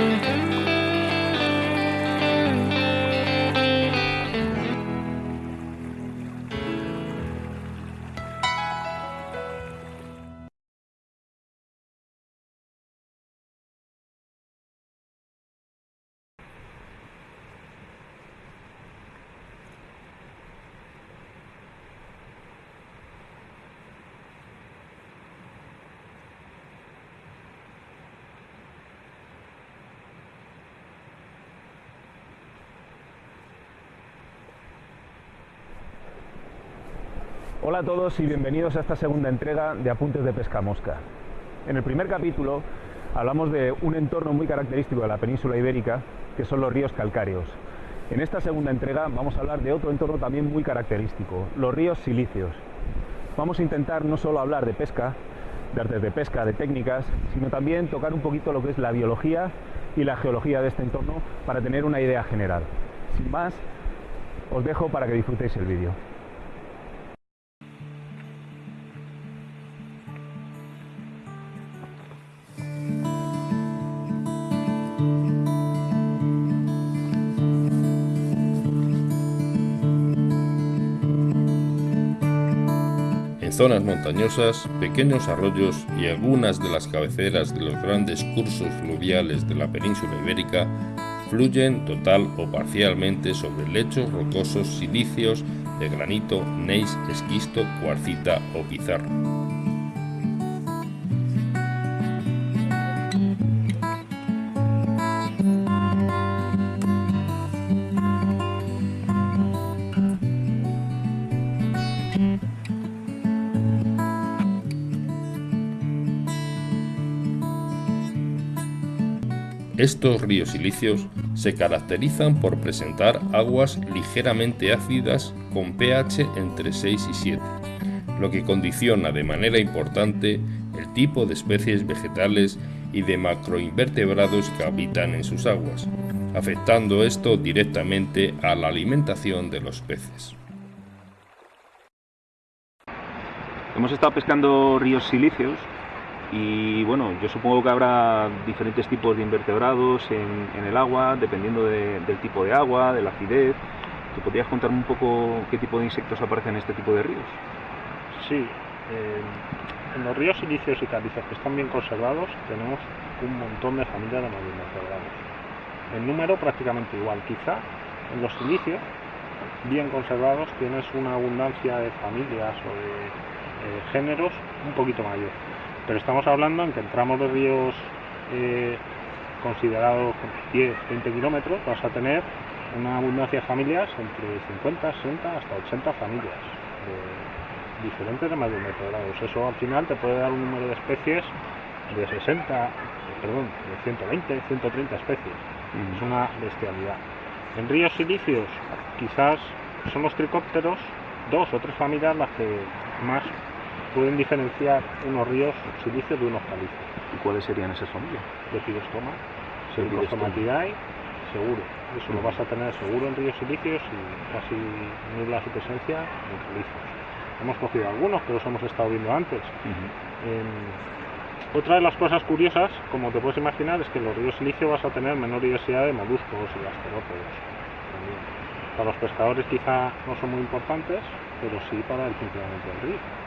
Bye. Hola a todos y bienvenidos a esta segunda entrega de Apuntes de Pesca Mosca. En el primer capítulo hablamos de un entorno muy característico de la península ibérica, que son los ríos calcáreos. En esta segunda entrega vamos a hablar de otro entorno también muy característico, los ríos silíceos. Vamos a intentar no solo hablar de pesca, de artes de pesca, de técnicas, sino también tocar un poquito lo que es la biología y la geología de este entorno para tener una idea general. Sin más, os dejo para que disfrutéis el vídeo. Zonas montañosas, pequeños arroyos y algunas de las cabeceras de los grandes cursos fluviales de la península ibérica fluyen total o parcialmente sobre lechos rocosos silíceos de granito, neis, esquisto, cuarcita o pizarra. Estos ríos silíceos se caracterizan por presentar aguas ligeramente ácidas con pH entre 6 y 7, lo que condiciona de manera importante el tipo de especies vegetales y de macroinvertebrados que habitan en sus aguas, afectando esto directamente a la alimentación de los peces. Hemos estado pescando ríos silíceos y bueno, yo supongo que habrá diferentes tipos de invertebrados en, el agua, dependiendo del tipo de agua, de la acidez. ¿Te podrías contarme un poco qué tipo de insectos aparecen en este tipo de ríos? Sí, eh, en los ríos silíceos y calizas que están bien conservados tenemos un montón de familias de invertebrados. En número prácticamente igual, quizá en los silíceos bien conservados tienes una abundancia de familias o de eh, géneros un poquito mayor pero estamos hablando en que entramos de ríos eh, considerados 10, 20 kilómetros, vas a tener una abundancia de familias entre 50, 60 hasta 80 familias de diferentes de más de un metro grados. Eso al final te puede dar un número de especies de 60, perdón, de 120, 130 especies. Es una bestialidad. En ríos silíceos quizás son los tricópteros, dos o tres familias las que más pueden diferenciar unos ríos silíceos de unos calizos. ¿Y cuáles serían esas familias? Lepidostoma, Lepidostomatidae, seguro. Eso lo vas a tener seguro en ríos silíceos y casi nula su presencia en calizos. Hemos cogido algunos que los hemos estado viendo antes. otra de las cosas curiosas, como te puedes imaginar, es que en los ríos silíceos vas a tener menor diversidad de moluscos y gasterópodos. Para los pescadores quizá no son muy importantes, pero sí para el funcionamiento del río.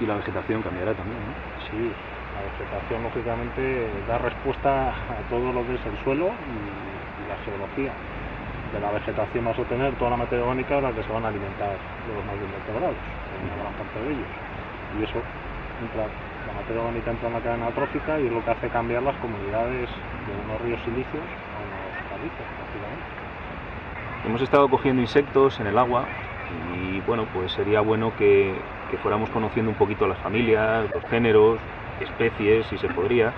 Y la vegetación cambiará también, ¿no? Sí, la vegetación lógicamente da respuesta a todo lo que es el suelo y, la geología. De la vegetación vas a tener toda la materia orgánica de la que se van a alimentar los más invertebrados, una gran parte de ellos. Y eso entra, la materia orgánica entra en la cadena trófica y es lo que hace cambiar las comunidades de unos ríos silíceos a unos calizos, prácticamente. Hemos estado cogiendo insectos en el agua y bueno, pues sería bueno que, fuéramos conociendo un poquito las familias, los géneros, especies, si se podría.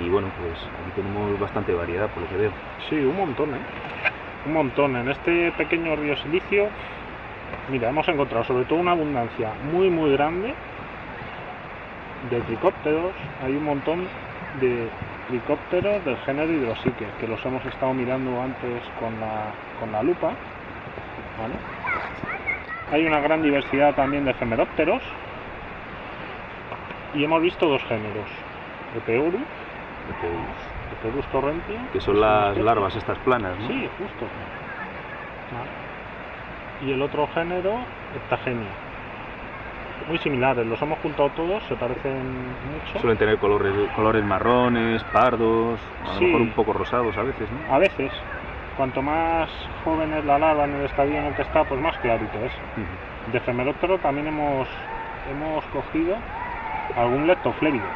Y bueno, pues aquí tenemos bastante variedad por lo que veo. Sí, un montón, ¿eh? Un montón. En este pequeño río Silicio, mira, hemos encontrado sobre todo una abundancia muy, muy grande de tricópteros. Hay un montón de tricópteros del género hidrosique, que los hemos estado mirando antes con la, con la lupa. ¿vale? Hay una gran diversidad también de efemerópteros y hemos visto dos géneros, Epeurus Epeus. Epeus torrenti. Que son las larvas estas planas, ¿no? Sí, justo. Y el otro género, Heptagenia. Muy similares, los hemos juntado todos, se parecen mucho. Suelen tener colores, colores marrones, pardos, a Sí. lo mejor un poco rosados a veces, ¿no? A veces, cuanto más joven es la larva en el estadio en el que está, pues más clarito es. De Femeróptero también hemos, hemos cogido algún leptoflébido.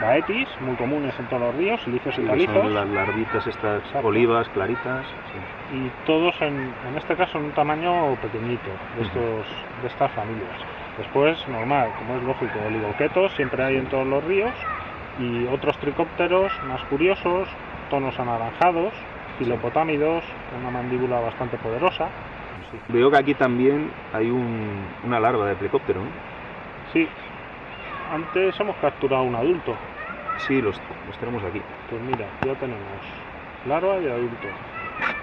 Baetis, muy comunes en todos los ríos, silicios Sí, y calizos, son las larvitas estas Exacto. olivas, claritas. sí. y todos en, en este caso en un tamaño pequeñito de, estos, de estas familias. Después, normal, como es lógico, oligoquetos siempre hay en todos los ríos y otros tricópteros más curiosos, tonos anaranjados, filopotámidos, una mandíbula bastante poderosa. Sí. Veo que aquí también hay un- una larva de plecóptero, ¿no? Sí, antes hemos capturado un adulto. Sí, los, los tenemos aquí. Pues mira, ya tenemos larva y adulto.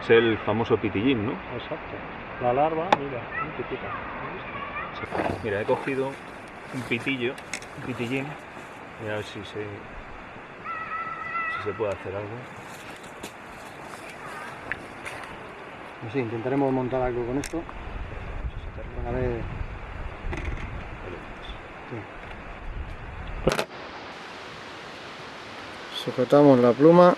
Es el famoso pitillín, ¿no? Exacto. La larva, mira, muy chiquita. ¿has visto? Mira, he cogido un pitillo, un pitillín, y a ver si se, si se puede hacer algo. Pues sí, intentaremos montar algo con esto. A ver. Sujetamos la pluma.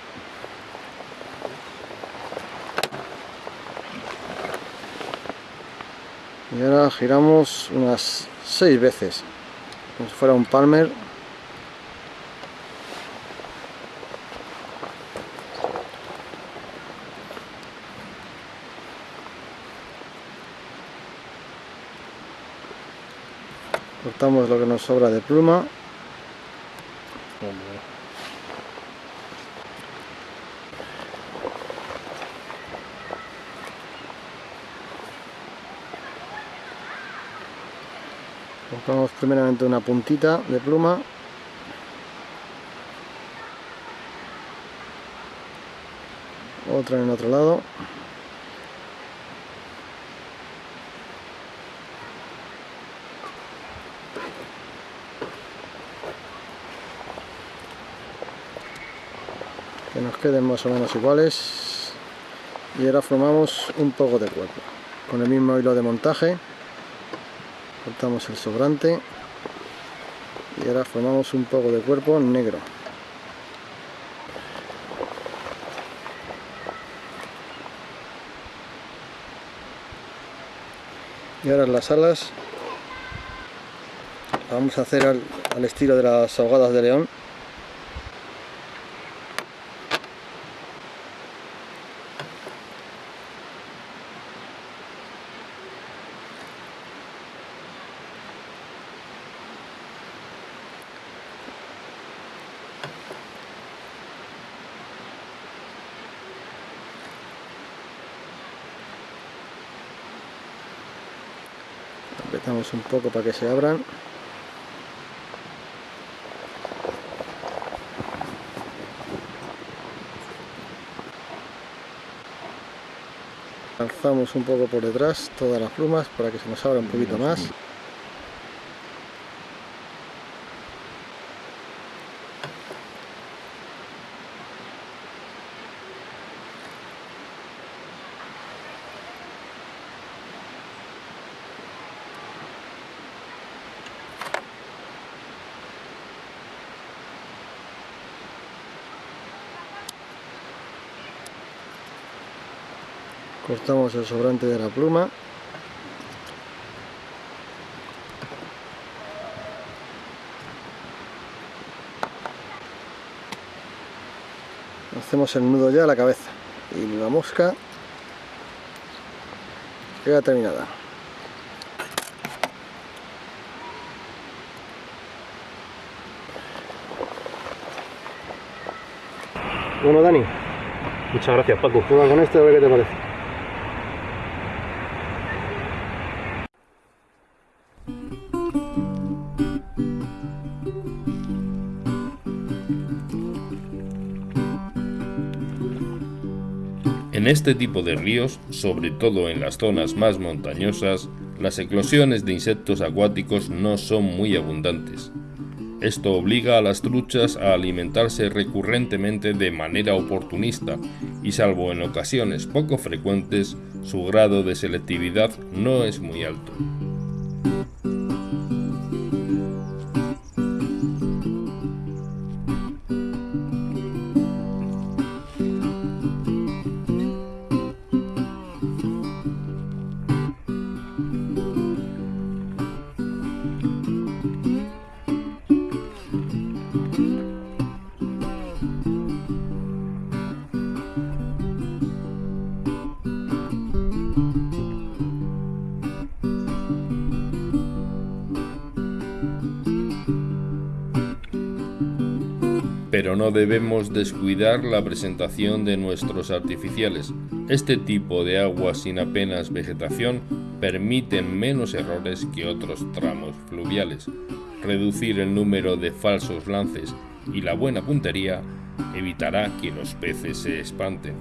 Y ahora giramos unas seis veces. Como si fuera un palmer. Cortamos lo que nos sobra de pluma. Cortamos primeramente una puntita de pluma. Otra en otro lado. Que nos queden más o menos iguales. Y ahora formamos un poco de cuerpo. Con el mismo hilo de montaje. Cortamos el sobrante. Y ahora formamos un poco de cuerpo negro. Y ahora las alas las vamos a hacer al, estilo de las ahogadas de león. Apretamos un poco para que se abran alzamos un poco por detrás todas las plumas para que se nos abra un poquito más cortamos el sobrante de la pluma. Hacemos el nudo ya a la cabeza y la mosca queda terminada. Bueno Dani Muchas gracias, Paco. prueba con esto a ver qué te parece este tipo de ríos, sobre todo en las zonas más montañosas, las eclosiones de insectos acuáticos no son muy abundantes. Esto obliga a las truchas a alimentarse recurrentemente de manera oportunista y salvo en ocasiones poco frecuentes, su grado de selectividad no es muy alto. Pero no debemos descuidar la presentación de nuestros artificiales. Este tipo de aguas sin apenas vegetación permiten menos errores que otros tramos fluviales. Reducir el número de falsos lances y la buena puntería evitará que los peces se espanten.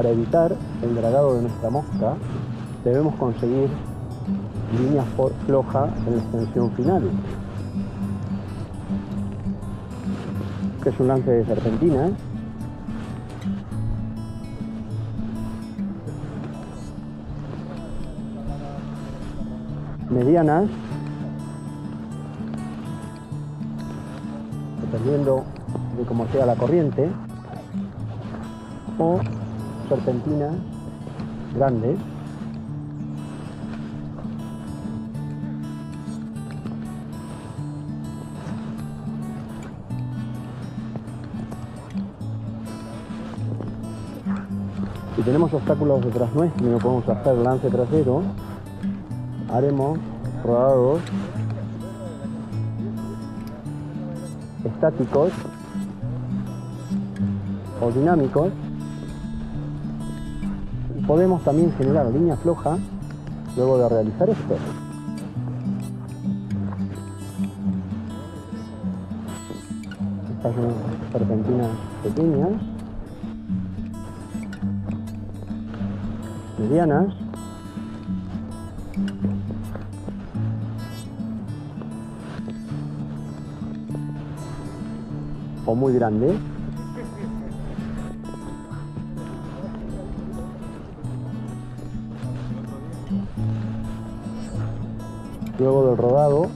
Para evitar el dragado de nuestra mosca, debemos conseguir líneas flojas en la extensión final, que es un lance de serpentina. medianas, dependiendo de cómo sea la corriente, o serpentinas grandes si tenemos obstáculos detrás nuestro y no podemos hacer lance trasero. Haremos rodados estáticos o dinámicos podemos también generar línea floja luego de realizar esto. Estas son serpentinas pequeñas, medianas, o muy grandes. Luego del rodado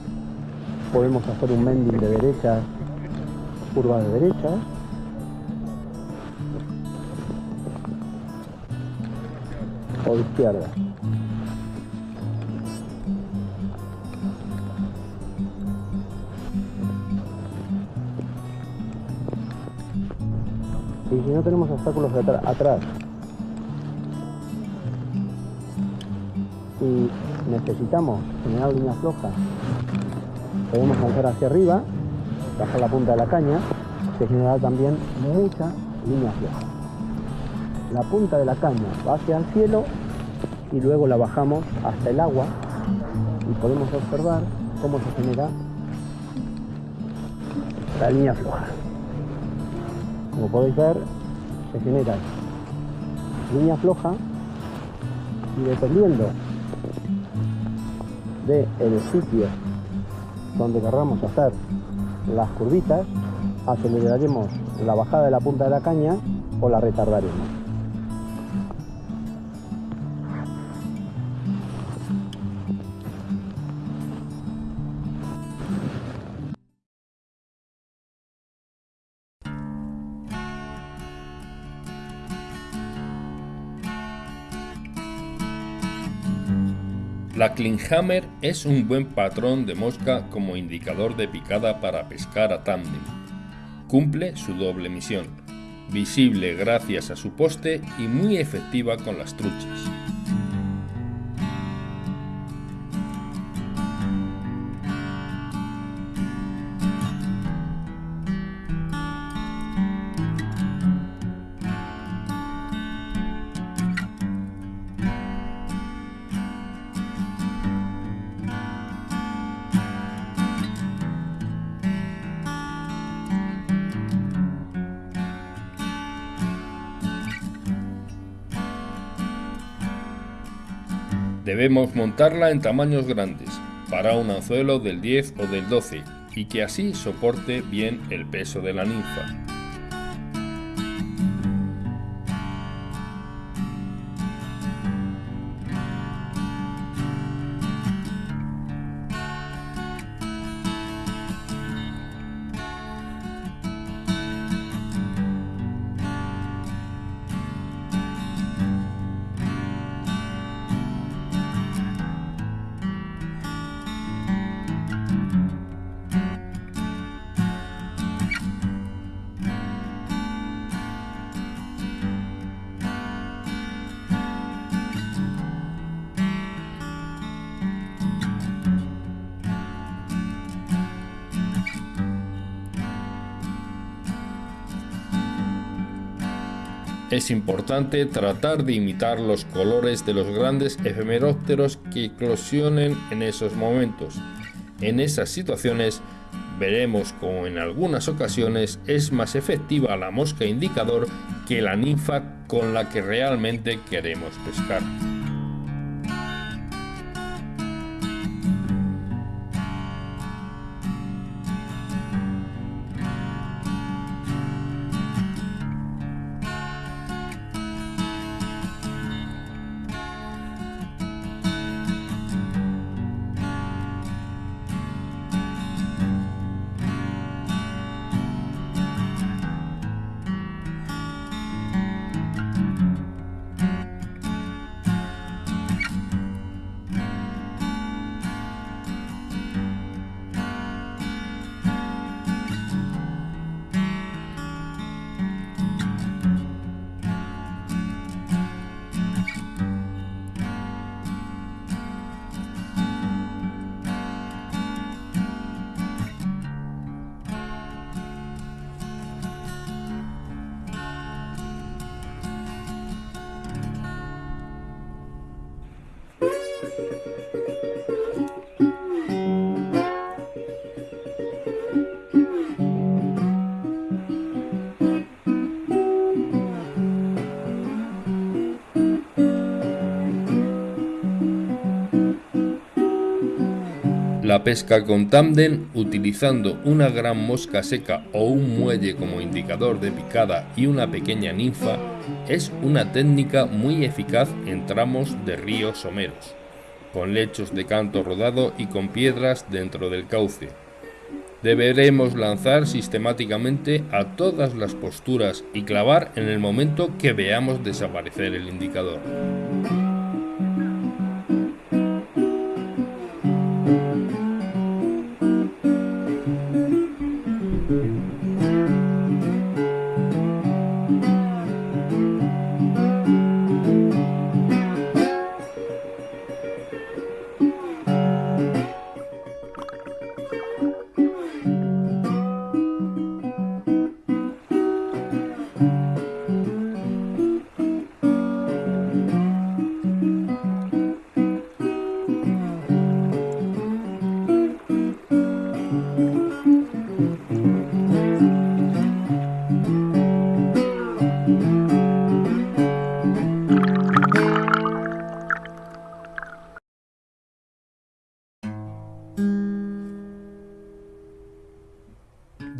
podemos hacer un mending de derecha, curva de derecha. O de izquierda. Y si no tenemos obstáculos atrás y necesitamos generar línea floja, podemos lanzar hacia arriba, bajar la punta de la caña, se generará también mucha línea floja. La punta de la caña va hacia el cielo y luego la bajamos hasta el agua y podemos observar cómo se genera la línea floja. Como podéis ver, se genera línea floja y dependiendo del el sitio donde querramos hacer las curvitas, aceleraremos la bajada de la punta de la caña o la retardaremos. La Klinghammer es un buen patrón de mosca como indicador de picada para pescar a tándem. Cumple su doble misión, visible gracias a su poste y muy efectiva con las truchas. Debemos montarla en tamaños grandes, para un anzuelo del 10 o del 12, y que así soporte bien el peso de la ninfa. Es importante tratar de imitar los colores de los grandes efemerópteros que eclosionen en esos momentos. En esas situaciones veremos como en algunas ocasiones es más efectiva la mosca indicador que la ninfa con la que realmente queremos pescar. La pesca con tándem utilizando una gran mosca seca o un muelle como indicador de picada y una pequeña ninfa es una técnica muy eficaz en tramos de ríos someros, con lechos de canto rodado y con piedras dentro del cauce. Deberemos lanzar sistemáticamente a todas las posturas y clavar en el momento que veamos desaparecer el indicador.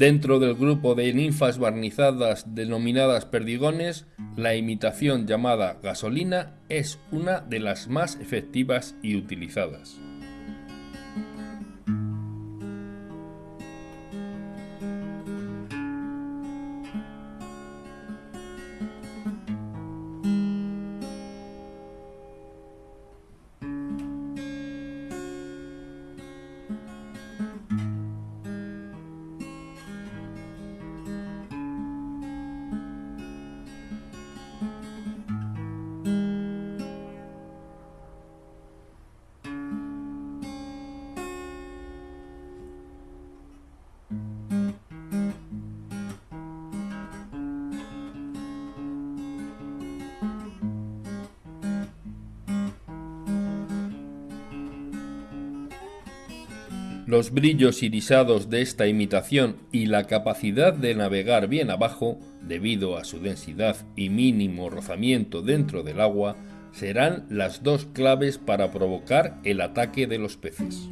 Dentro del grupo de ninfas barnizadas denominadas perdigones, la imitación llamada gasolina es una de las más efectivas y utilizadas. Los brillos irisados de esta imitación y la capacidad de navegar bien abajo, debido a su densidad y mínimo rozamiento dentro del agua, serán las dos claves para provocar el ataque de los peces.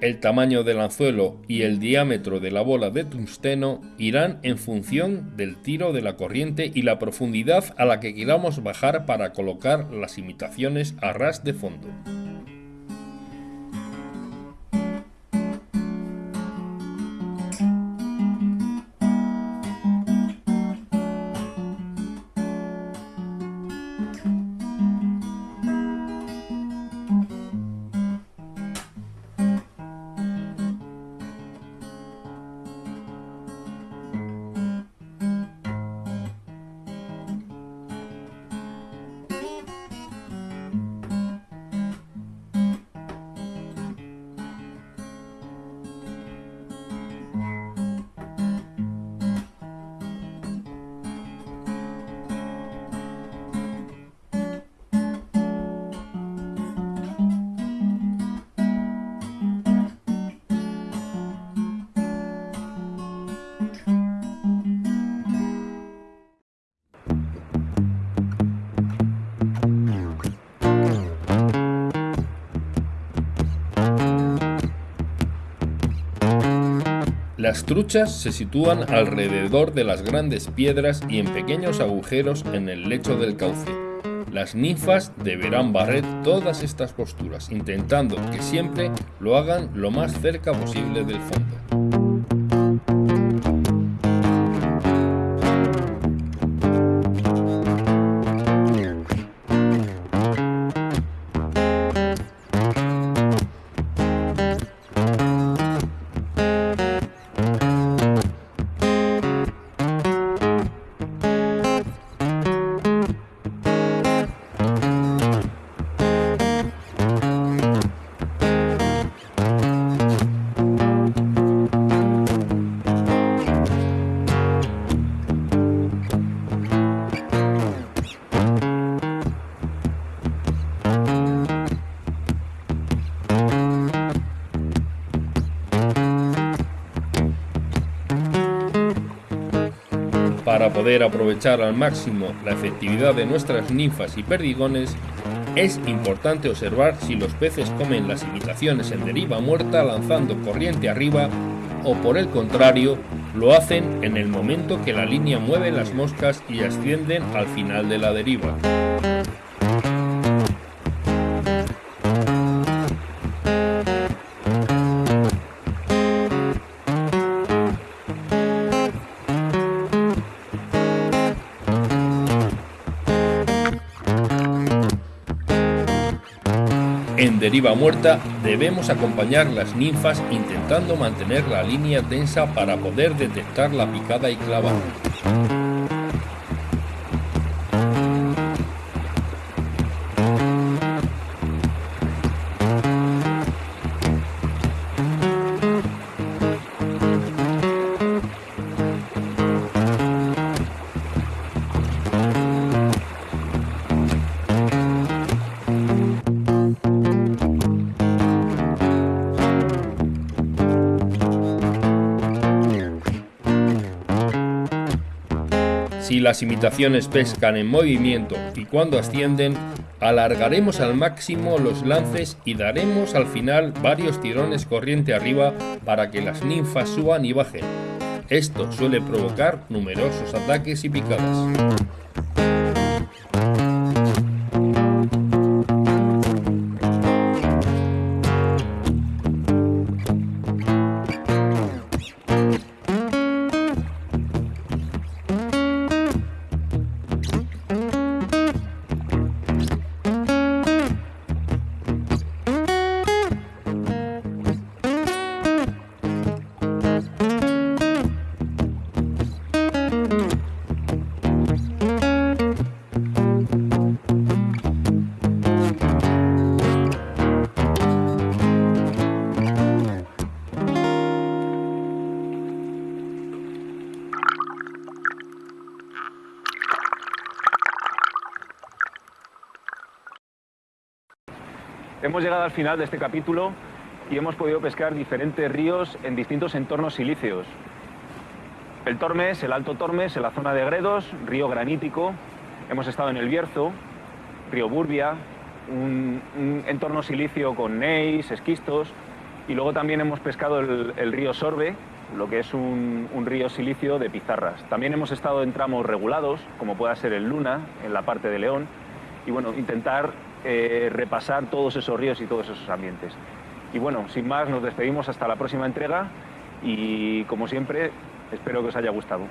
El tamaño del anzuelo y el diámetro de la bola de tungsteno irán en función del tiro de la corriente y la profundidad a la que queramos bajar para colocar las imitaciones a ras de fondo. Las truchas se sitúan alrededor de las grandes piedras y en pequeños agujeros en el lecho del cauce. Las ninfas deberán barrer todas estas posturas, intentando que siempre lo hagan lo más cerca posible del fondo. Poder aprovechar al máximo la efectividad de nuestras ninfas y perdigones, es importante observar si los peces comen las imitaciones en deriva muerta lanzando corriente arriba o por el contrario lo hacen en el momento que la línea mueve las moscas y ascienden al final de la deriva. Deriva muerta debemos acompañar las ninfas intentando mantener la línea tensa para poder detectar la picada y clavada. Las imitaciones pescan en movimiento y cuando ascienden, alargaremos al máximo los lances y daremos al final varios tirones corriente arriba para que las ninfas suban y bajen. Esto suele provocar numerosos ataques y picadas. Hemos llegado al final de este capítulo y hemos podido pescar diferentes ríos en distintos entornos silíceos. El Tormes, el Alto Tormes, en la zona de Gredos, río granítico. Hemos estado en el Bierzo, río Burbia, un, entorno silicio con neis, esquistos. Y luego también hemos pescado el, el río Sorbe, lo que es un, un, río silicio de pizarras. También hemos estado en tramos regulados, como pueda ser el Luna, en la parte de León. Y bueno, intentar eh, repasar todos esos ríos y todos esos ambientes. Y bueno, sin más, nos despedimos hasta la próxima entrega y como siempre, espero que os haya gustado.